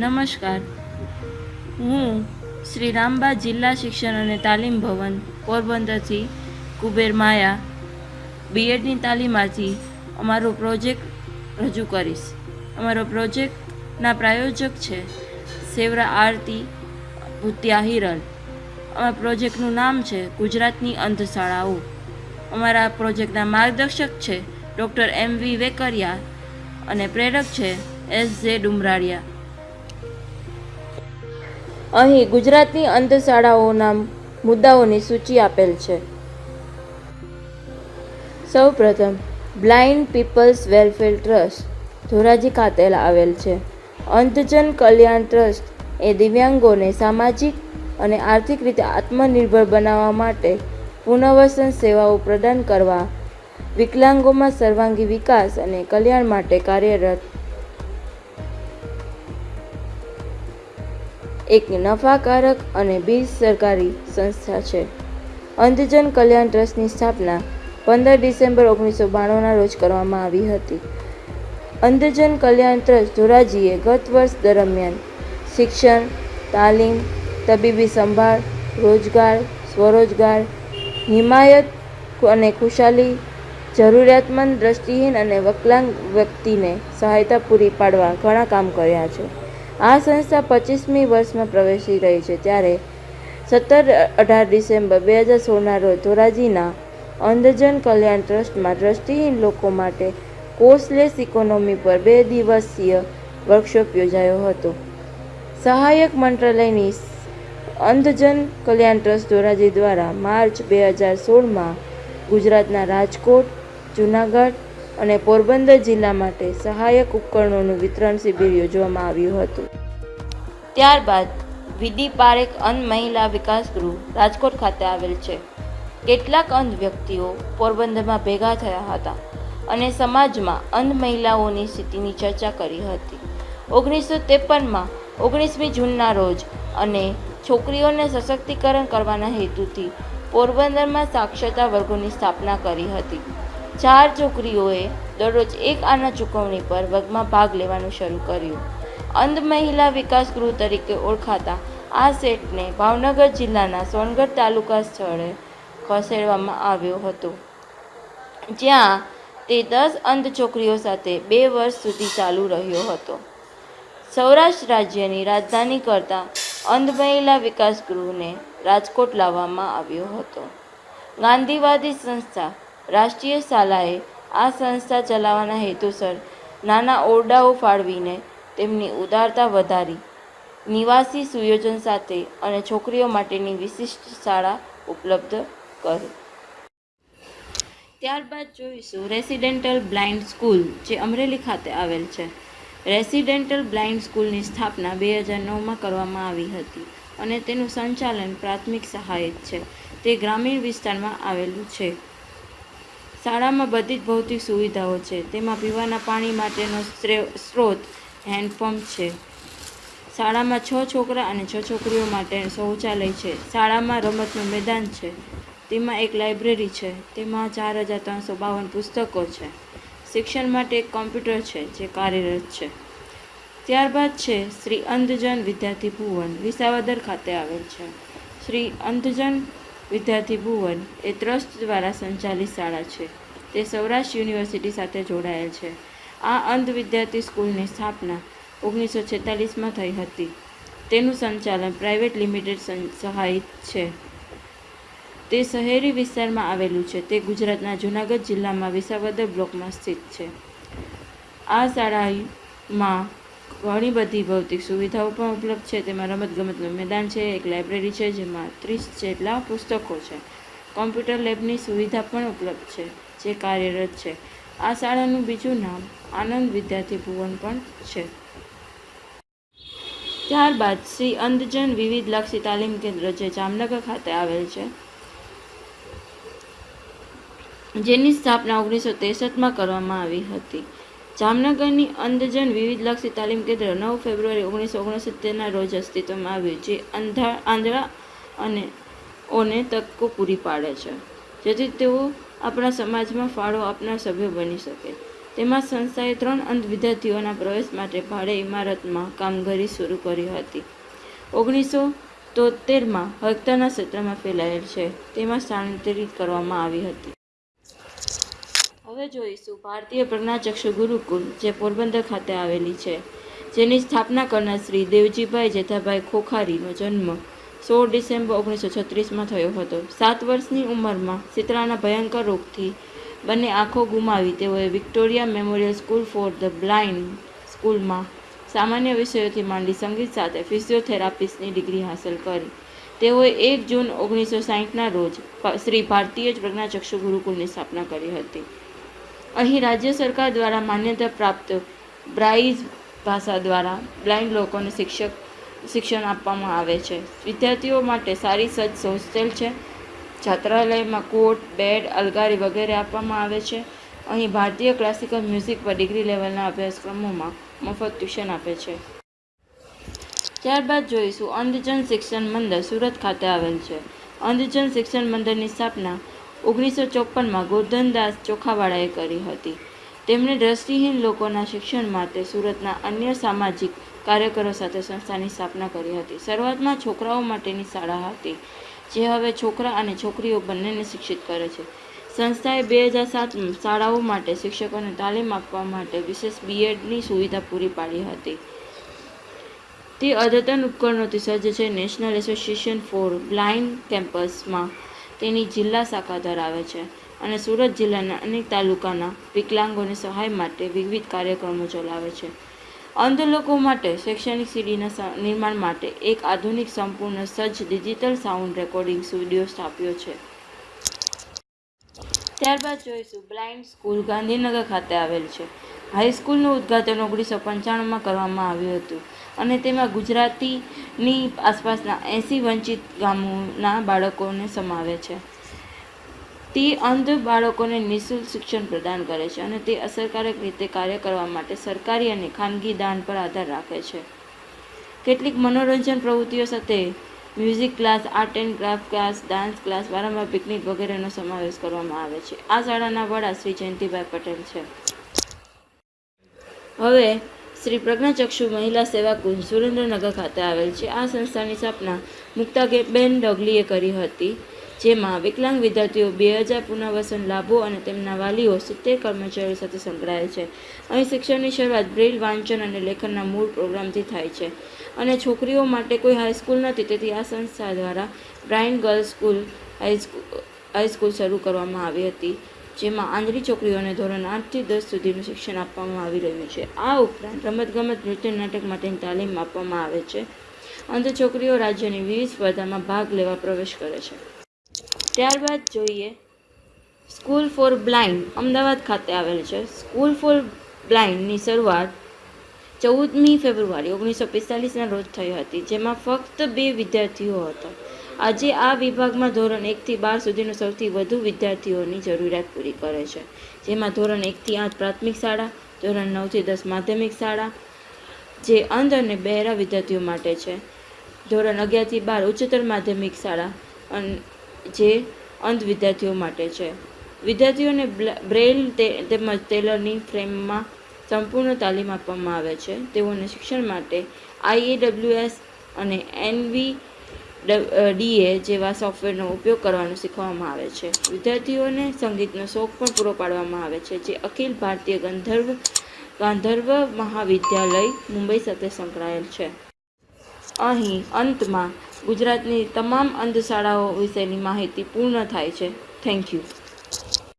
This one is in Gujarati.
નમસ્કાર. હું શ્રી રામબા જિલ્લા શિક્ષણ અને તાલીમ ભવન પોરબંદરથી કુબેર માયા બીએડની તાલીમમાંથી અમારો પ્રોજેક્ટ રજૂ કરીશ. અમારો પ્રોજેક્ટના પ્રાયોજક છે સેવરા આરતી ભૂતિયા હિરલ અમારા પ્રોજેક્ટનું નામ છે ગુજરાતની અંધશાળાઓ. અમારા પ્રોજેક્ટના માર્ગદર્શક છે ડૉક્ટર એમ વી વેકરિયા અને પ્રેરક છે એસ જે ડુમરાળિયા અહીં ગુજરાતની અંધશાળાઓના મુદ્દાઓની સૂચિ આપેલ છે. સૌપ્રથમ, blind peoples welfare trust, Dhoraji ખાતે આવેલ છે. અંધજન કલ્યાણ ટ્રસ્ટ એ દિવ્યાંગોને સામાજિક અને આર્થિક રીતે આત્મનિર્ભર બનાવવા માટે પુનર્વસન સેવાઓ પ્રદાન કરવા, વિકલાંગોમાં સર્વાંગી વિકાસ અને કલ્યાણ માટે કાર્યરત એક નફાકારક અને બિન સરકારી સંસ્થા છે. અંધજન કલ્યાણ ટ્રસ્ટની સ્થાપના પંદર ડિસેમ્બર ઓગણીસો બાણુંના રોજ કરવામાં આવી હતી. અંધજન કલ્યાણ ટ્રસ્ટ ધોરાજીએ ગત વર્ષ દરમિયાન શિક્ષણ, તાલીમ, તબીબી સંભાળ, રોજગાર, સ્વરોજગાર, હિમાયત અને ખુશાલી, જરૂરિયાતમંદ દ્રષ્ટિહીન અને વિકલાંગ વ્યક્તિને સહાયતા પૂરી પાડવા ઘણા કામ કર્યા છે. આ સંસ્થા પચીસમી વર્ષમાં પ્રવેશી રહી છે ત્યારે સત્તર અઢાર ડિસેમ્બર બે હજાર સોળના રોજ ધોરાજીના અંધજન કલ્યાણ ટ્રસ્ટમાં દ્રષ્ટિહીન લોકો માટે કોર્સલેસ ઇકોનોમી પર બે દિવસીય વર્કશોપ યોજાયો હતો. સહાયક મંત્રાલયની અંધજન કલ્યાણ ટ્રસ્ટ ધોરાજી દ્વારા માર્ચ બે હજાર સોળમાં ગુજરાતના રાજકોટ, જૂનાગઢ અને પોરબંદર જિલ્લા માટે સહાયક ઉપકરણોનું વિતરણ શિબિર યોજવામાં આવ્યું હતું. ત્યારબાદ વિધિ પારેખ અંધ મહિલા વિકાસ ગૃહ રાજકોટ ખાતે આવેલ છે. કેટલાક અંધ વ્યક્તિઓ પોરબંદરમાં ભેગા થયા હતા અને સમાજમાં અંધ મહિલાઓની સ્થિતિની ચર્ચા કરી હતી. ઓગણીસો ત્રેપનમાં ઓગણીસમી જૂનના રોજ અને છોકરીઓને સશક્તિકરણ કરવાના હેતુથી પોરબંદરમાં સાક્ષરતા વર્ગોની સ્થાપના કરી હતી. ચાર છોકરીઓએ દરરોજ એક આના ચૂકવણી પર વર્ગમાં ભાગ લેવાનું શરૂ કર્યું. અંધ મહિલા વિકાસ ગૃહ તરીકે ઓળખાતા આ સેટને ભાવનગર જિલ્લાના સોનગઢ તાલુકા સ્થળે ખસેડવામાં આવ્યો હતો. જ્યાં તે દસ અંધ છોકરીઓ સાથે બે વર્ષ સુધી ચાલુ રહ્યો હતો. સૌરાષ્ટ્ર રાજ્યની રાજધાની કરતા અંધ મહિલા વિકાસ ગૃહને રાજકોટ લાવવામાં આવ્યો હતો. ગાંધીવાદી સંસ્થા રાષ્ટ્રીય શાલાએ આ સંસ્થા ચલાવવાના હેતુસર નાના ઓરડાઓ ફાળવીને તેમની ઉદારતા વધારી, નિવાસી સુયોજન સાથે અને છોકરીઓ માટેની વિશિષ્ટ શાળા ઉપલબ્ધ કરી. ત્યારબાદ જોઈશું રેસિડેન્ટલ બ્લાઇન્ડ સ્કૂલ, જે અમરેલી ખાતે આવેલ છે. રેસિડેન્ટલ બ્લાઇન્ડ સ્કૂલની સ્થાપના બે હજાર નવમાં કરવામાં આવી હતી અને તેનું સંચાલન પ્રાથમિક સહાયક છે. તે ગ્રામીણ વિસ્તારમાં આવેલું છે. શાળામાં બધી જ ભૌતિક સુવિધાઓ છે. તેમાં પીવાના પાણી માટેનો સ્ત્રોત હેન્ડપંપ છે. શાળામાં છ છોકરા અને છ છોકરીઓ માટે શૌચાલય છે. શાળામાં રમતનું મેદાન છે. તેમાં એક લાઇબ્રેરી છે. તેમાં ચાર હજાર ત્રણસો બાવન પુસ્તકો છે. શિક્ષણ માટે એક કોમ્પ્યુટર છે જે કાર્યરત છે. ત્યારબાદ છે શ્રી અંધજન વિદ્યાર્થી ભુવન વિસાવદર ખાતે આવેલ છે. શ્રી અંધજન વિદ્યાર્થી ભુવન એ ટ્રસ્ટ દ્વારા સંચાલિત શાળા છે. તે સૌરાષ્ટ્ર યુનિવર્સિટી સાથે જોડાયેલ છે. આ અંધ વિદ્યાર્થી સ્કૂલની સ્થાપના ઓગણીસો છેતાલીસમાં થઈ હતી. તેનું સંચાલન પ્રાઇવેટ લિમિટેડ સહાયિત છે. તે શહેરી વિસ્તારમાં આવેલું છે. તે ગુજરાતના જૂનાગઢ જિલ્લામાં વિસાવદર બ્લોકમાં સ્થિત છે. આ શાળામાં ઘણી બધી ભૌતિક સુવિધાઓ પણ ઉપલબ્ધ છે. તેમાં રમતગમતનું મેદાન છે, એક લાઇબ્રેરી છે, જેમાં ત્રીસ જેટલા પુસ્તકો છે. કોમ્પ્યુટર લેબની સુવિધા પણ ઉપલબ્ધ છે, જે કાર્યરત છે. આ શાળાનું બીજું નામ આનંદ વિદ્યાર્થી ભુવન પણ છે. ત્યારબાદ શ્રી અંધજન વિવિધલક્ષી તાલીમ કેન્દ્ર, જે જામનગર ખાતે આવેલ છે, જેની સ્થાપના ઓગણીસો ત્રેસઠમાં કરવામાં આવી હતી. જામનગરની અંધજન વિવિધલક્ષી તાલીમ કેન્દ્ર નવ ફેબ્રુઆરી ઓગણીસો ઓગણસિત્તેરના રોજ અસ્તિત્વમાં આવ્યું જે અંધા, આંધળા અને ઓને તકો પૂરી પાડે છે. જેથી તેઓ આપણા સમાજમાં ફાળો આપનાર સભ્ય બની શકે. તેમાં સંસ્થાએ ત્રણ અંધ વિદ્યાર્થીઓના પ્રવેશ માટે ભાડે ઇમારતમાં કામગીરી શરૂ કરી હતી. ઓગણીસો તોતેરમાં હકતાના ક્ષેત્રમાં ફેલાયેલ છે. તેમાં સ્થાનાંતરિત કરવામાં આવી હતી. હવે જોઈશું. ભારતીય પ્રજ્ઞાચક્ષુ ગુરુકુલ, જે પોરબંદર ખાતે આવેલી છે, જેની સ્થાપના કરનાર શ્રી દેવજીભાઈ જેઠાભાઈ ખોખારીનો જન્મ સોળ ડિસેમ્બર ઓગણીસો છત્રીસમાં થયો હતો. સાત વર્ષની ઉંમરમાં સિતરાના ભયંકર રોગથી બંને આંખો ગુમાવી તેઓએ Victoria memorial school for the blind સ્કૂલમાં સામાન્ય વિષયોથી માંડી સંગીત સાથે ફિઝિયોથેરાપિસ્ટની ડિગ્રી હાંસલ કરી. તેઓએ એક જૂન ઓગણીસો સાહીઠના રોજ શ્રી ભારતીય પ્રજ્ઞાચક્ષુ ગુરુકુલની સ્થાપના કરી હતી. અહીં રાજ્ય સરકાર દ્વારા માન્યતા પ્રાપ્ત બ્રાઇઝ ભાષા દ્વારા બ્લાઇન્ડ લોકોને શિક્ષક શિક્ષણ આપવામાં આવે છે. વિદ્યાર્થીઓ માટે સારી સજ્જ હોસ્ટેલ છે. છાત્રાલયમાં કોટ, બેડ, અલગારી વગેરે આપવામાં આવે છે. અહીં ભારતીય ક્લાસિકલ મ્યુઝિક પર ડિગ્રી લેવલના અભ્યાસક્રમોમાં મફત ટ્યુશન આપે છે. ત્યારબાદ જોઈશું અંધજન શિક્ષણ મંદિર સુરત ખાતે આવેલ છે. અંધજન શિક્ષણ મંદિરની સ્થાપના ઓગણીસો ચોપનમાં ગોરધનદાસ ચોખાવાળાએ કરી હતી. તેમણે દ્રષ્ટિહીન લોકોના શિક્ષણ માટે સુરતના અન્ય સામાજિક કાર્યકરો સાથે સંસ્થાની સ્થાપના કરી હતી. શરૂઆતમાં છોકરાઓ માટેની શાળા હતી, જે હવે છોકરા અને છોકરીઓ બંનેને શિક્ષિત કરે છે. સંસ્થાએ બે હજાર સાતમાં શાળાઓ માટે શિક્ષકોને તાલીમ આપવા માટે વિશેષ બીએડની સુવિધા પૂરી પાડી હતી. તે અદ્યતન ઉપકરણોથી સજ્જ છે. નેશનલ એસોસિએશન ફોર બ્લાઇન્ડ કેમ્પસમાં તેની જિલ્લા શાખા ધરાવે છે અને સુરત જિલ્લાના અનેક તાલુકાના વિકલાંગોને સહાય માટે વિવિધ કાર્યક્રમો ચલાવે છે. અંધ લોકો માટે શૈક્ષણિક સીડીના નિર્માણ માટે એક આધુનિક સંપૂર્ણ સજ્જ ડિજિટલ સાઉન્ડ રેકોર્ડિંગ સ્ટુડિયો સ્થાપ્યો છે. ત્યારબાદ જોઈશું બ્લાઇન્ડ સ્કૂલ ગાંધીનગર ખાતે આવેલ છે. હાઈસ્કૂલનું ઉદ્ઘાટન ઓગણીસો પંચાણુંમાં કરવામાં આવ્યું હતું. અને તેમાં ગુજરાતીની આસપાસના એંસી વંચિત ગામોના બાળકોને સમાવે છે. તે અંધ બાળકોને નિઃશુલ્ક શિક્ષણ પ્રદાન કરે છે અને તે અસરકારક રીતે કાર્ય કરવા માટે સરકારી અને ખાનગી દાન પર આધાર રાખે છે. કેટલીક મનોરંજન પ્રવૃત્તિઓ સાથે music class, art and craft class, dance class, વારંવાર પિકનિક વગેરેનો સમાવેશ કરવામાં આવે છે. આ શાળાના વડા શ્રી જયંતિભાઈ પટેલ છે. હવે શ્રી પ્રજ્ઞાચક્ષુ મહિલા સેવા કુંજ સુરેન્દ્રનગર ખાતે આવેલ છે. આ સંસ્થાની સ્થાપના મુક્તાબેન ડગલીએ કરી હતી, જેમાં વિકલાંગ વિદ્યાર્થીઓ બે હજાર પુનર્વસન લાભો અને તેમના વાલીઓ સિત્તેર કર્મચારીઓ સાથે સંકળાયેલ છે. અહીં શિક્ષણની શરૂઆત બ્રેલ વાંચન અને લેખનના મૂળ પ્રોગ્રામથી થાય છે અને છોકરીઓ માટે કોઈ હાઈસ્કૂલ નથી. તેથી આ સંસ્થા દ્વારા blind girls school high school high school શરૂ કરવામાં આવી હતી. જેમાં આંધળી છોકરીઓને ધોરણ આઠથી દસ સુધીનું શિક્ષણ આપવામાં આવી રહ્યું છે. આ ઉપરાંત રમતગમત, નૃત્ય, નાટક માટેની તાલીમ આપવામાં આવે છે. અંધ છોકરીઓ રાજ્યની વિવિધ સ્પર્ધામાં ભાગ લેવા પ્રવેશ કરે છે. ત્યારબાદ જોઈએ સ્કૂલ ફોર બ્લાઇન્ડ, અમદાવાદ ખાતે આવેલ છે. સ્કૂલ ફોર બ્લાઇન્ડની શરૂઆત ચૌદમી ફેબ્રુઆરી ઓગણીસો પિસ્તાલીસના રોજ થઈ હતી, જેમાં ફક્ત બે વિદ્યાર્થીઓ હતા. આજે આ વિભાગમાં ધોરણ એકથી બાર સુધીનું સૌથી વધુ વિદ્યાર્થીઓની જરૂરિયાત પૂરી કરે છે. જેમાં ધોરણ એકથી આઠ પ્રાથમિક શાળા, ધોરણ નવથી દસ માધ્યમિક શાળા, જે અંધ અને બહેરા વિદ્યાર્થીઓ માટે છે. ધોરણ અગિયારથી બાર ઉચ્ચતર માધ્યમિક શાળા અને, જે અંધ વિદ્યાર્થીઓ માટે છે. વિદ્યાર્થીઓને બ્રેઇલ તેમજ ટેલરની ફ્રેમમાં સંપૂર્ણ તાલીમ આપવામાં આવે છે. તેઓને શિક્ષણ માટે આઈએડબ્લ્યુએસ અને એનવી ડીએ જેવા સોફ્ટવેરનો ઉપયોગ કરવાનું શીખવવામાં આવે છે. વિદ્યાર્થીઓને સંગીતનો શોખ પણ પૂરો પાડવામાં આવે છે, જે અખિલ ભારતીય ગંધર્વ, ગાંધર્વ મહાવિદ્યાલય, મુંબઈ સાથે સંકળાયેલ છે. અહીં અંતમાં ગુજરાતની તમામ અંધ શાળાઓ વિશેની માહિતી પૂર્ણ થાય છે. Thank you.